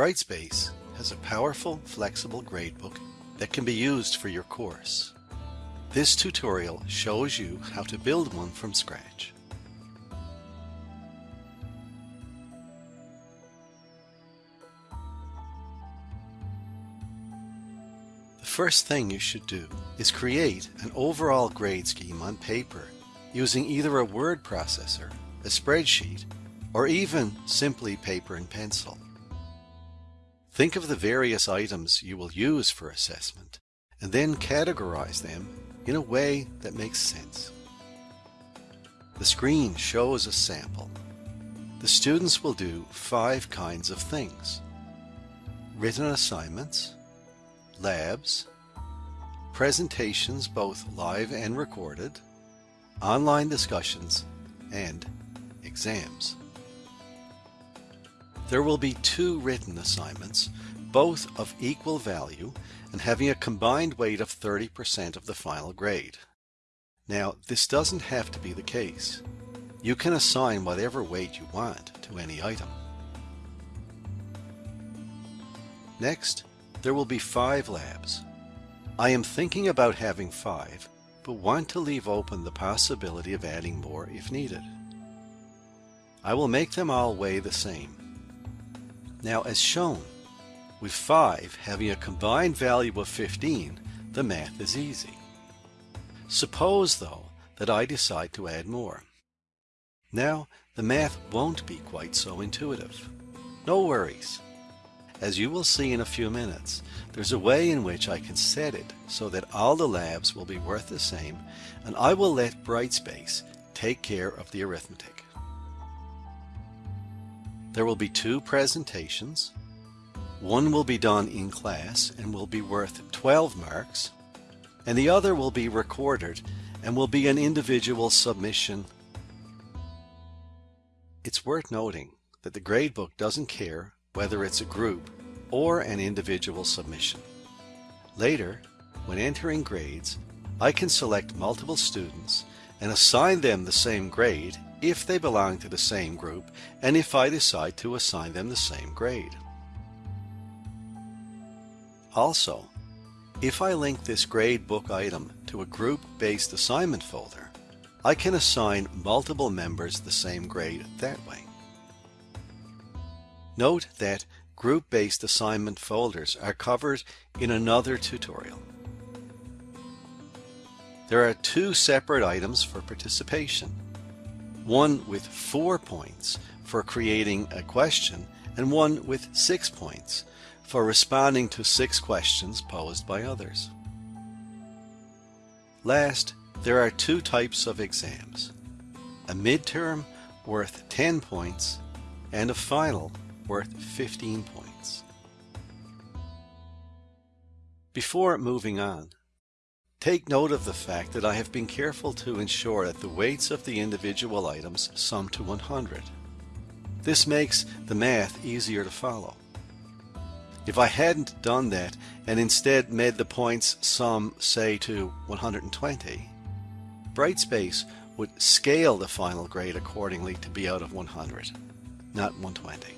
Brightspace has a powerful, flexible gradebook that can be used for your course. This tutorial shows you how to build one from scratch. The first thing you should do is create an overall grade scheme on paper using either a word processor, a spreadsheet, or even simply paper and pencil. Think of the various items you will use for assessment and then categorize them in a way that makes sense. The screen shows a sample. The students will do five kinds of things. Written assignments, labs, presentations both live and recorded, online discussions, and exams. There will be two written assignments, both of equal value and having a combined weight of 30% of the final grade. Now, this doesn't have to be the case. You can assign whatever weight you want to any item. Next, there will be five labs. I am thinking about having five, but want to leave open the possibility of adding more if needed. I will make them all weigh the same. Now as shown, with 5 having a combined value of 15, the math is easy. Suppose though that I decide to add more. Now the math won't be quite so intuitive. No worries. As you will see in a few minutes, there's a way in which I can set it so that all the labs will be worth the same and I will let Brightspace take care of the arithmetic. There will be two presentations. One will be done in class and will be worth 12 marks, and the other will be recorded and will be an individual submission. It's worth noting that the gradebook doesn't care whether it's a group or an individual submission. Later, when entering grades, I can select multiple students and assign them the same grade if they belong to the same group and if I decide to assign them the same grade. Also, if I link this grade book item to a group-based assignment folder, I can assign multiple members the same grade that way. Note that group-based assignment folders are covered in another tutorial. There are two separate items for participation one with four points for creating a question, and one with six points for responding to six questions posed by others. Last, there are two types of exams. A midterm worth 10 points and a final worth 15 points. Before moving on, Take note of the fact that I have been careful to ensure that the weights of the individual items sum to 100. This makes the math easier to follow. If I hadn't done that and instead made the points sum, say, to 120, Brightspace would scale the final grade accordingly to be out of 100, not 120.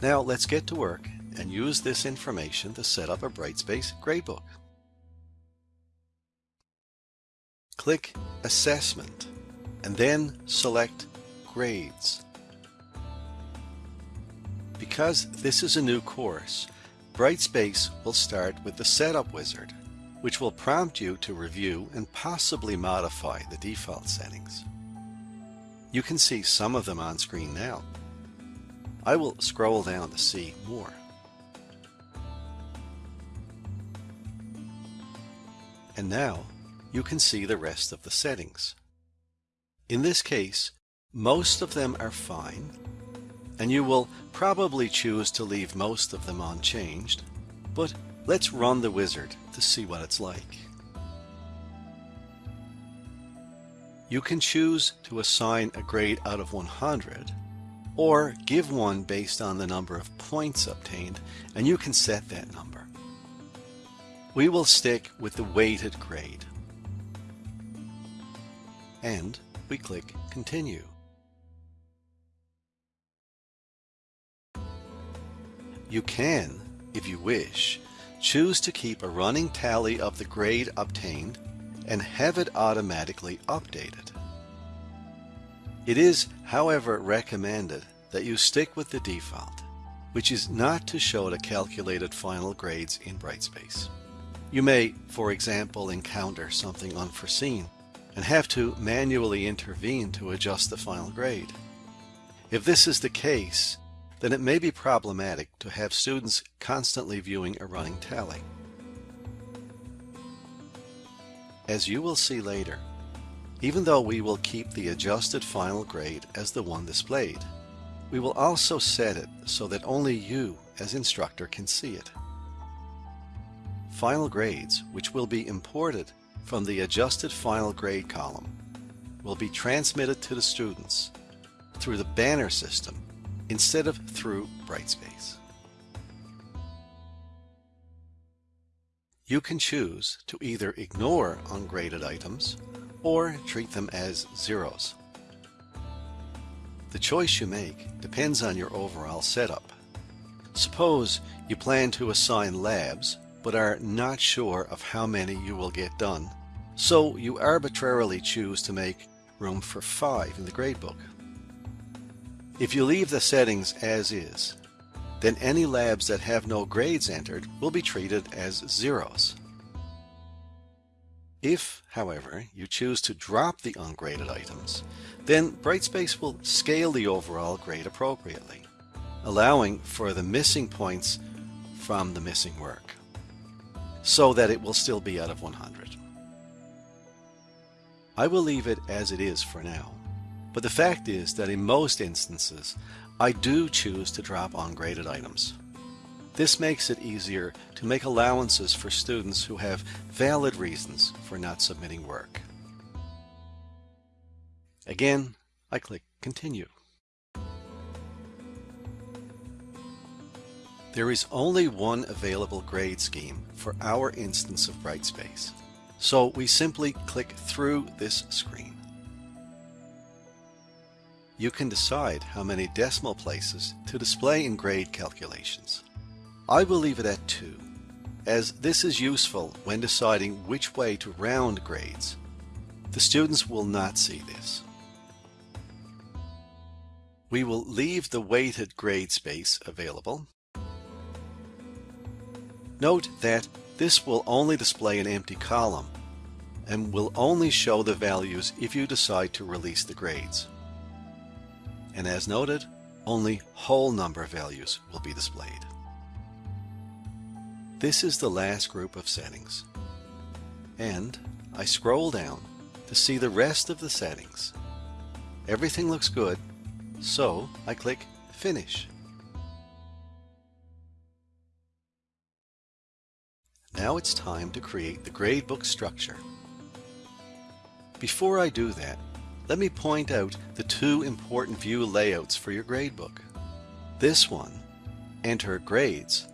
Now let's get to work and use this information to set up a Brightspace gradebook. Click Assessment and then select Grades. Because this is a new course, Brightspace will start with the Setup Wizard, which will prompt you to review and possibly modify the default settings. You can see some of them on screen now. I will scroll down to see more. And now you can see the rest of the settings. In this case, most of them are fine, and you will probably choose to leave most of them unchanged, but let's run the wizard to see what it's like. You can choose to assign a grade out of 100 or give one based on the number of points obtained and you can set that number. We will stick with the weighted grade. And we click Continue. You can, if you wish, choose to keep a running tally of the grade obtained and have it automatically updated. It is, however, recommended that you stick with the default, which is not to show the calculated final grades in Brightspace. You may, for example, encounter something unforeseen and have to manually intervene to adjust the final grade. If this is the case, then it may be problematic to have students constantly viewing a running tally. As you will see later, even though we will keep the adjusted final grade as the one displayed, we will also set it so that only you as instructor can see it. Final grades, which will be imported from the adjusted final grade column, will be transmitted to the students through the banner system instead of through Brightspace. You can choose to either ignore ungraded items or treat them as zeros. The choice you make depends on your overall setup. Suppose you plan to assign labs but are not sure of how many you will get done, so you arbitrarily choose to make room for five in the gradebook. If you leave the settings as is, then any labs that have no grades entered will be treated as zeros. If, however, you choose to drop the ungraded items, then Brightspace will scale the overall grade appropriately, allowing for the missing points from the missing work, so that it will still be out of 100. I will leave it as it is for now. But the fact is that in most instances, I do choose to drop ungraded items. This makes it easier to make allowances for students who have valid reasons for not submitting work. Again, I click Continue. There is only one available grade scheme for our instance of Brightspace, so we simply click through this screen you can decide how many decimal places to display in grade calculations. I will leave it at 2, as this is useful when deciding which way to round grades. The students will not see this. We will leave the weighted grade space available. Note that this will only display an empty column and will only show the values if you decide to release the grades and as noted, only whole number values will be displayed. This is the last group of settings. And I scroll down to see the rest of the settings. Everything looks good, so I click Finish. Now it's time to create the gradebook structure. Before I do that, let me point out the two important view layouts for your gradebook. This one, Enter Grades,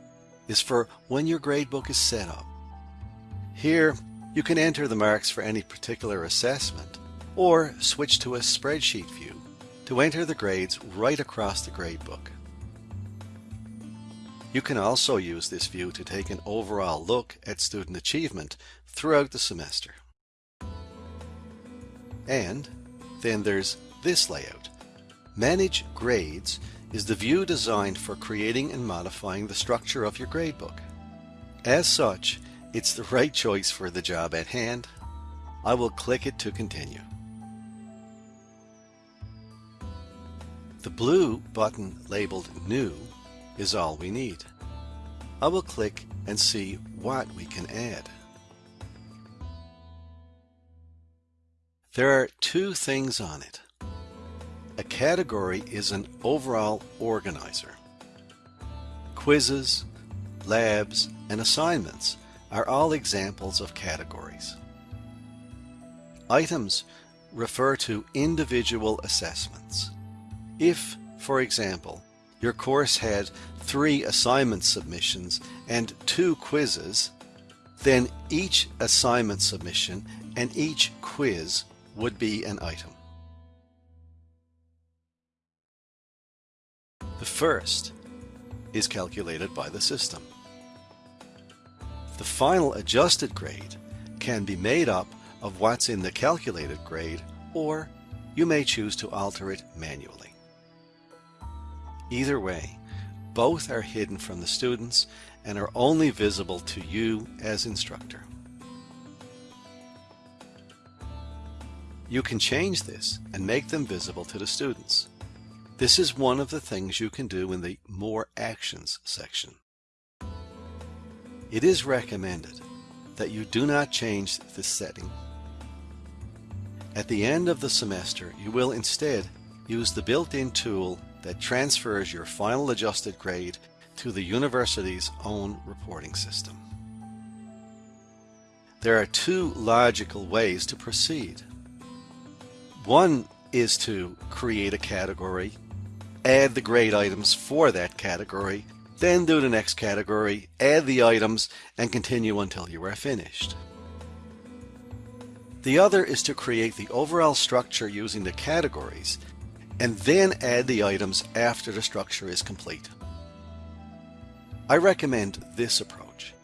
is for when your gradebook is set up. Here, you can enter the marks for any particular assessment, or switch to a spreadsheet view to enter the grades right across the gradebook. You can also use this view to take an overall look at student achievement throughout the semester. And then there's this layout. Manage Grades is the view designed for creating and modifying the structure of your gradebook. As such, it's the right choice for the job at hand. I will click it to continue. The blue button labeled New is all we need. I will click and see what we can add. There are two things on it. A category is an overall organizer. Quizzes, labs, and assignments are all examples of categories. Items refer to individual assessments. If, for example, your course had three assignment submissions and two quizzes, then each assignment submission and each quiz would be an item. The first is calculated by the system. The final adjusted grade can be made up of what's in the calculated grade or you may choose to alter it manually. Either way, both are hidden from the students and are only visible to you as instructor. You can change this and make them visible to the students. This is one of the things you can do in the More Actions section. It is recommended that you do not change this setting. At the end of the semester, you will instead use the built-in tool that transfers your final adjusted grade to the university's own reporting system. There are two logical ways to proceed. One is to create a category, add the grade items for that category, then do the next category, add the items, and continue until you are finished. The other is to create the overall structure using the categories and then add the items after the structure is complete. I recommend this approach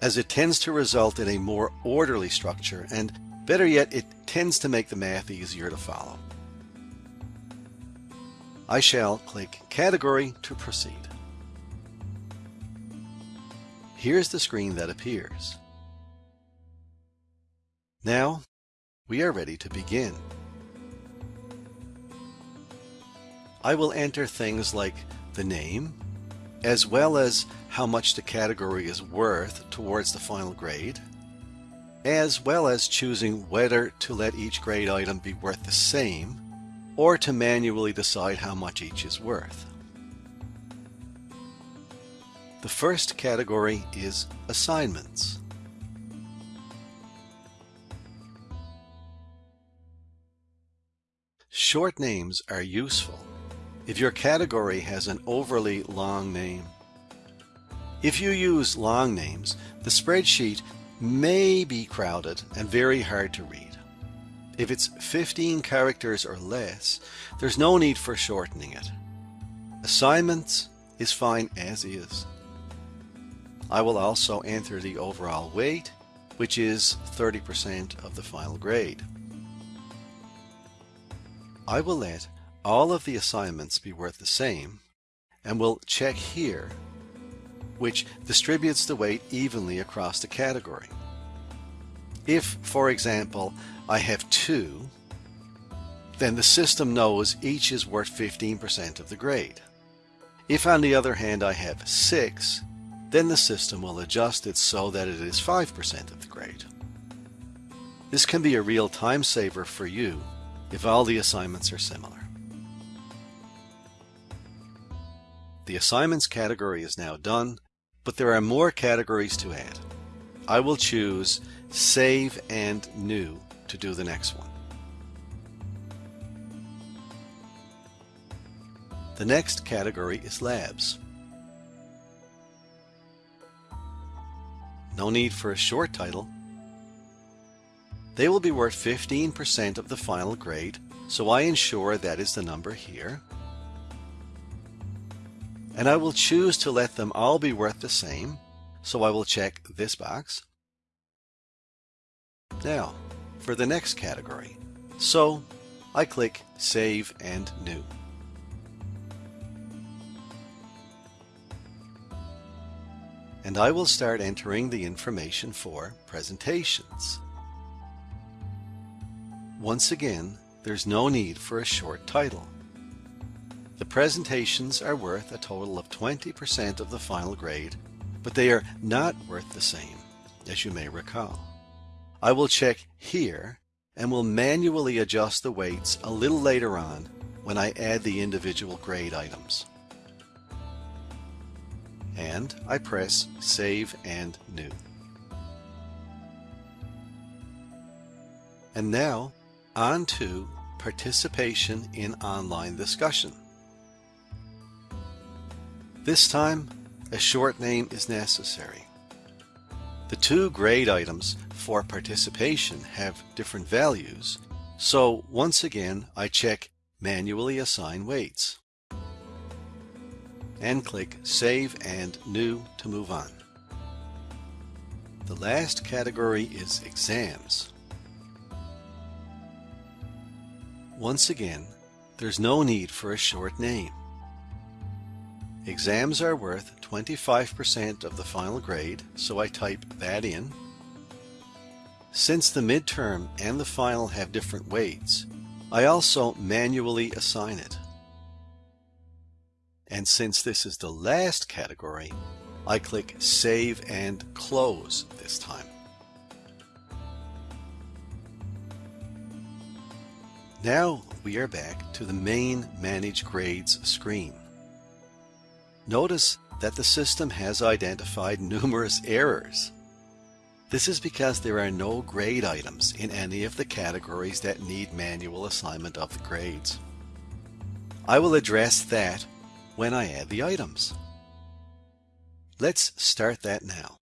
as it tends to result in a more orderly structure and better yet it tends to make the math easier to follow. I shall click Category to proceed. Here's the screen that appears. Now we are ready to begin. I will enter things like the name, as well as how much the category is worth towards the final grade, as well as choosing whether to let each grade item be worth the same or to manually decide how much each is worth. The first category is assignments. Short names are useful if your category has an overly long name. If you use long names, the spreadsheet may be crowded and very hard to read. If it's 15 characters or less, there's no need for shortening it. Assignments is fine as is. I will also enter the overall weight, which is 30% of the final grade. I will let all of the assignments be worth the same, and we'll check here, which distributes the weight evenly across the category. If, for example, I have two, then the system knows each is worth 15% of the grade. If on the other hand I have six, then the system will adjust it so that it is 5% of the grade. This can be a real time saver for you if all the assignments are similar. The assignments category is now done, but there are more categories to add. I will choose Save and New to do the next one. The next category is Labs. No need for a short title. They will be worth 15% of the final grade, so I ensure that is the number here and I will choose to let them all be worth the same. So I will check this box. Now, for the next category. So I click Save and New. And I will start entering the information for presentations. Once again, there's no need for a short title. The presentations are worth a total of 20% of the final grade, but they are not worth the same, as you may recall. I will check here and will manually adjust the weights a little later on when I add the individual grade items. And I press Save and New. And now, on to participation in online discussion. This time, a short name is necessary. The two grade items for participation have different values, so once again I check Manually Assign Weights. and click Save and New to move on. The last category is Exams. Once again, there's no need for a short name. Exams are worth 25% of the final grade, so I type that in. Since the midterm and the final have different weights, I also manually assign it. And since this is the last category, I click Save and Close this time. Now we are back to the main Manage Grades screen. Notice that the system has identified numerous errors. This is because there are no grade items in any of the categories that need manual assignment of the grades. I will address that when I add the items. Let's start that now.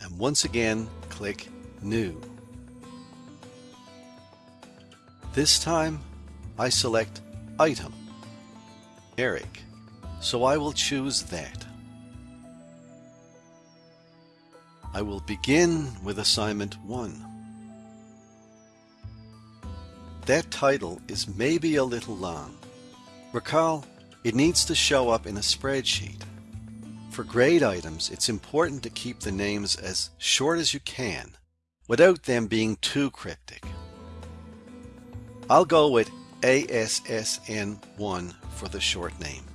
And once again, click New. This time, I select Item, numeric, so I will choose that. I will begin with assignment 1. That title is maybe a little long. Recall, it needs to show up in a spreadsheet. For grade items, it's important to keep the names as short as you can, without them being too cryptic. I'll go with ASSN1 for the short name.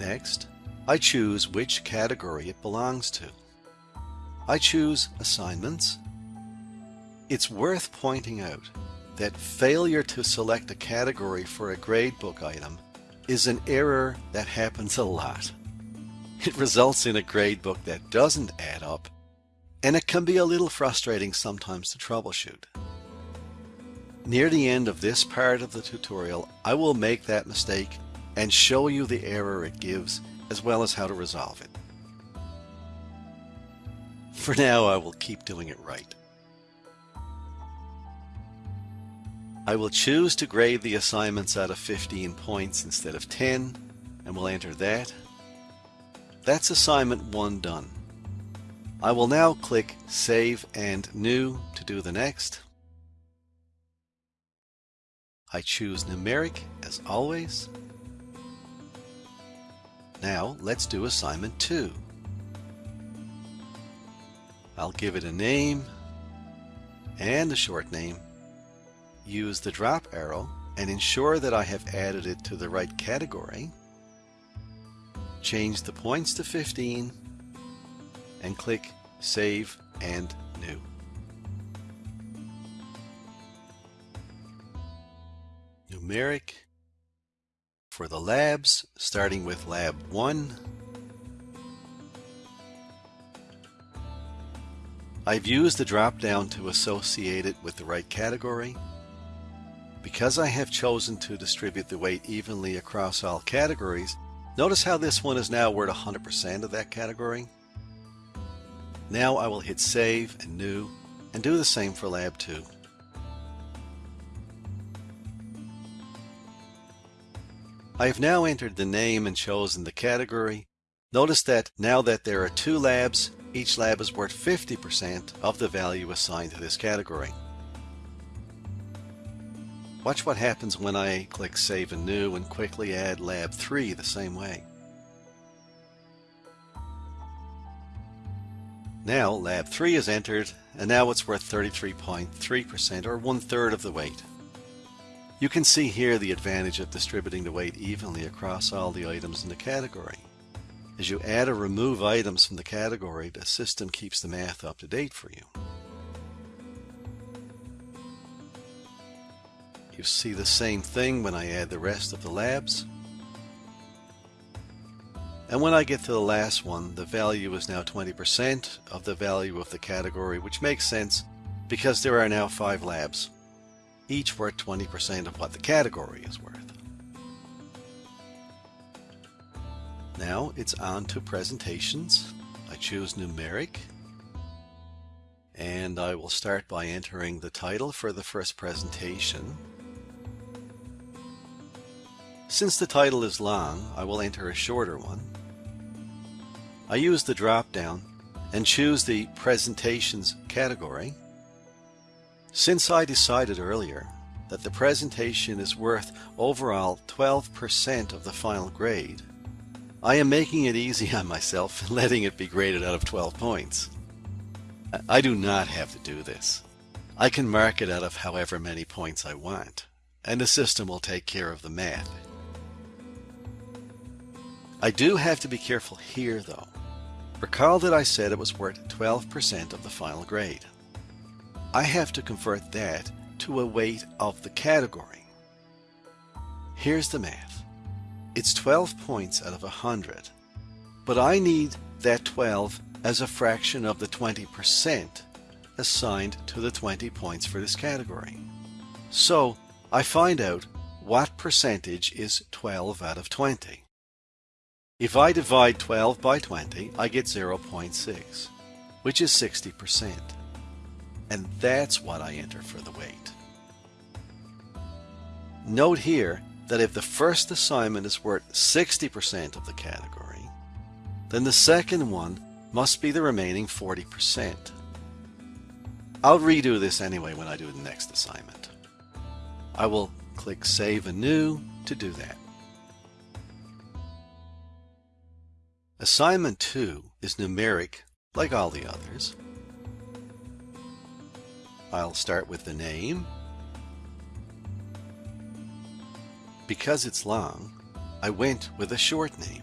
Next, I choose which category it belongs to. I choose Assignments. It's worth pointing out that failure to select a category for a gradebook item is an error that happens a lot. It results in a gradebook that doesn't add up, and it can be a little frustrating sometimes to troubleshoot. Near the end of this part of the tutorial, I will make that mistake and show you the error it gives as well as how to resolve it. For now, I will keep doing it right. I will choose to grade the assignments out of 15 points instead of 10, and will enter that. That's assignment 1 done. I will now click Save and New to do the next. I choose Numeric as always. Now let's do assignment 2. I'll give it a name and a short name. Use the drop arrow and ensure that I have added it to the right category. Change the points to 15 and click Save and New. Numeric for the labs, starting with Lab 1. I've used the drop-down to associate it with the right category. Because I have chosen to distribute the weight evenly across all categories, notice how this one is now worth 100% of that category. Now I will hit Save and New and do the same for Lab 2. I have now entered the name and chosen the category. Notice that now that there are two labs, each lab is worth 50% of the value assigned to this category. Watch what happens when I click Save and New and quickly add Lab 3 the same way. Now Lab 3 is entered and now it's worth 33.3% or one third of the weight. You can see here the advantage of distributing the weight evenly across all the items in the category. As you add or remove items from the category, the system keeps the math up to date for you. You see the same thing when I add the rest of the labs. And when I get to the last one, the value is now 20% of the value of the category, which makes sense because there are now five labs each worth 20% of what the category is worth. Now it's on to presentations. I choose numeric and I will start by entering the title for the first presentation. Since the title is long, I will enter a shorter one. I use the drop down and choose the Presentations category. Since I decided earlier that the presentation is worth overall 12% of the final grade, I am making it easy on myself and letting it be graded out of 12 points. I do not have to do this. I can mark it out of however many points I want, and the system will take care of the math. I do have to be careful here though. Recall that I said it was worth 12% of the final grade. I have to convert that to a weight of the category. Here's the math. It's 12 points out of 100, but I need that 12 as a fraction of the 20% assigned to the 20 points for this category. So I find out what percentage is 12 out of 20. If I divide 12 by 20, I get 0.6, which is 60%. And that's what I enter for the weight. Note here that if the first assignment is worth 60% of the category, then the second one must be the remaining 40%. I'll redo this anyway when I do the next assignment. I will click Save and New to do that. Assignment 2 is numeric like all the others. I'll start with the name. Because it's long, I went with a short name.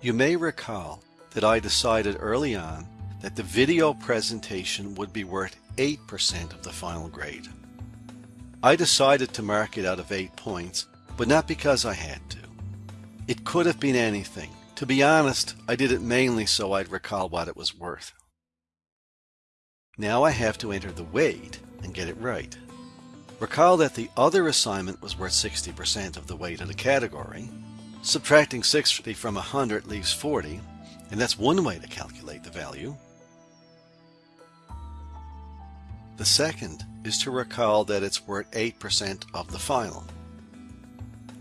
You may recall that I decided early on that the video presentation would be worth 8% of the final grade. I decided to mark it out of 8 points, but not because I had to. It could have been anything. To be honest, I did it mainly so I'd recall what it was worth. Now I have to enter the weight and get it right. Recall that the other assignment was worth 60% of the weight of the category. Subtracting 60 from 100 leaves 40, and that's one way to calculate the value. The second is to recall that it's worth 8% of the final.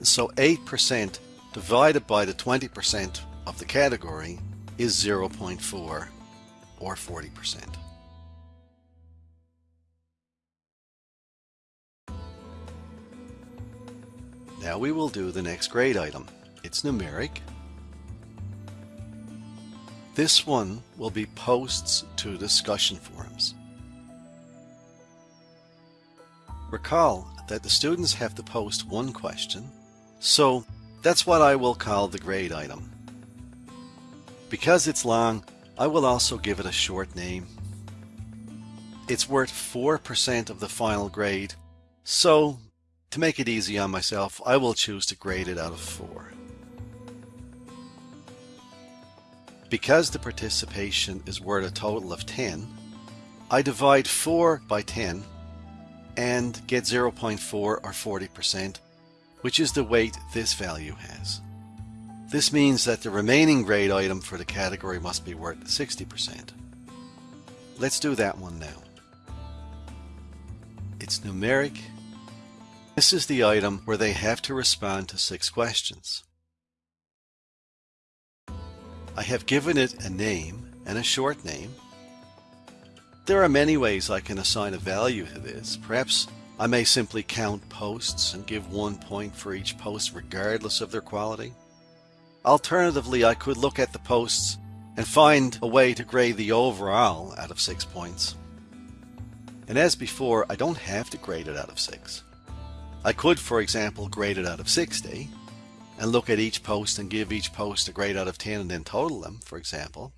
So 8% divided by the 20% of the category is 0.4 or 40%. Now we will do the next grade item. It's numeric. This one will be posts to discussion forums. Recall that the students have to post one question, so that's what I will call the grade item. Because it's long, I will also give it a short name. It's worth 4% of the final grade, so to make it easy on myself, I will choose to grade it out of 4. Because the participation is worth a total of 10, I divide 4 by 10 and get 0.4 or 40% which is the weight this value has. This means that the remaining grade item for the category must be worth 60%. Let's do that one now. It's numeric. This is the item where they have to respond to six questions. I have given it a name and a short name. There are many ways I can assign a value to this. Perhaps I may simply count posts and give one point for each post regardless of their quality. Alternatively, I could look at the posts and find a way to grade the overall out of 6 points. And as before, I don't have to grade it out of 6. I could, for example, grade it out of 60 and look at each post and give each post a grade out of 10 and then total them, for example.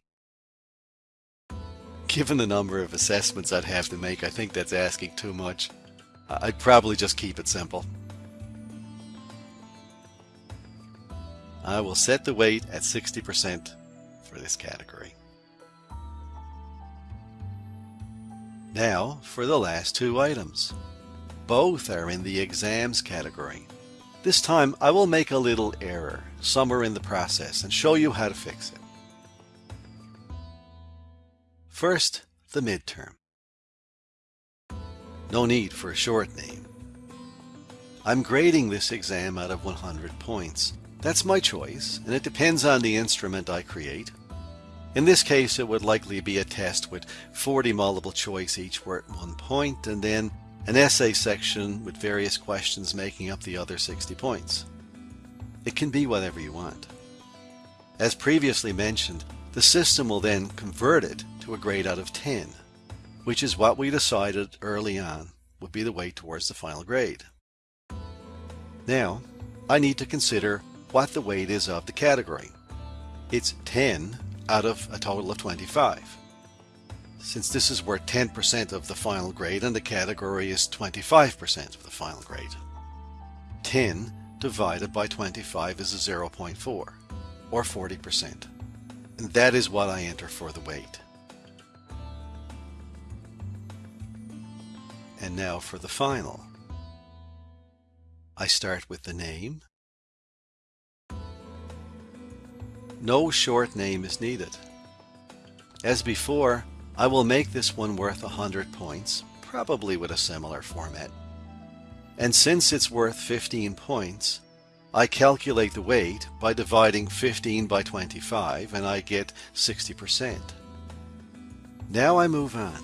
Given the number of assessments I'd have to make, I think that's asking too much. I'd probably just keep it simple. I will set the weight at 60% for this category. Now for the last two items. Both are in the exams category. This time I will make a little error somewhere in the process and show you how to fix it. First, the midterm. No need for a short name. I'm grading this exam out of 100 points. That's my choice, and it depends on the instrument I create. In this case, it would likely be a test with 40 multiple choice each worth one point, and then an essay section with various questions making up the other 60 points. It can be whatever you want. As previously mentioned, the system will then convert it to a grade out of 10, which is what we decided early on would be the way towards the final grade. Now, I need to consider what the weight is of the category. It's 10 out of a total of 25. Since this is worth 10% of the final grade and the category is 25% of the final grade. 10 divided by 25 is a 0.4 or 40%. And that is what I enter for the weight. And now for the final. I start with the name, No short name is needed. As before, I will make this one worth 100 points, probably with a similar format. And since it's worth 15 points, I calculate the weight by dividing 15 by 25 and I get 60%. Now I move on.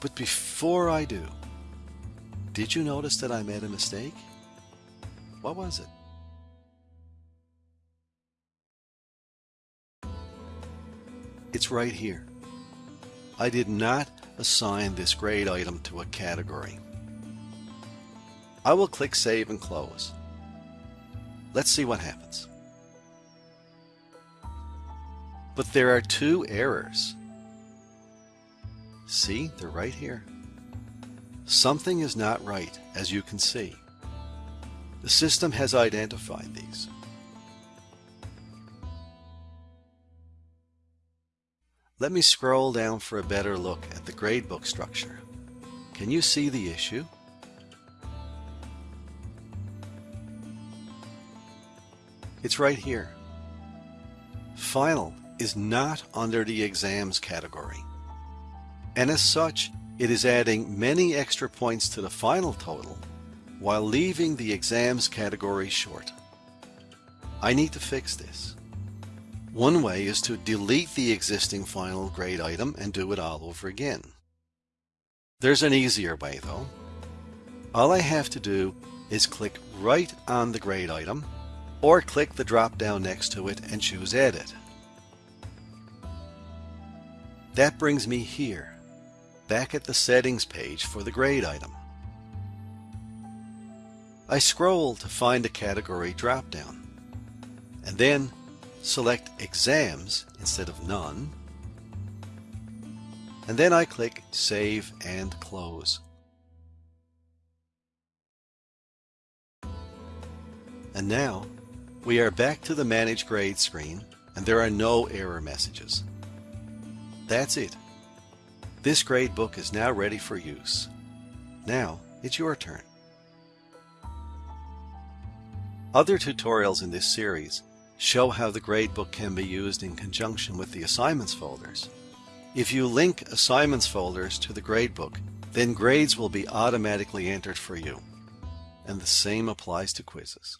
But before I do, did you notice that I made a mistake? What was it? It's right here. I did not assign this grade item to a category. I will click Save and Close. Let's see what happens. But there are two errors. See, they're right here. Something is not right, as you can see. The system has identified these. Let me scroll down for a better look at the gradebook structure. Can you see the issue? It's right here. Final is not under the exams category. And as such, it is adding many extra points to the final total while leaving the exams category short. I need to fix this. One way is to delete the existing final grade item and do it all over again. There's an easier way though. All I have to do is click right on the grade item or click the drop down next to it and choose edit. That brings me here, back at the settings page for the grade item. I scroll to find the category drop down and then select exams instead of none, and then I click Save and Close. And now we are back to the Manage Grade screen and there are no error messages. That's it. This grade book is now ready for use. Now it's your turn. Other tutorials in this series show how the gradebook can be used in conjunction with the assignments folders. If you link assignments folders to the gradebook, then grades will be automatically entered for you. And the same applies to quizzes.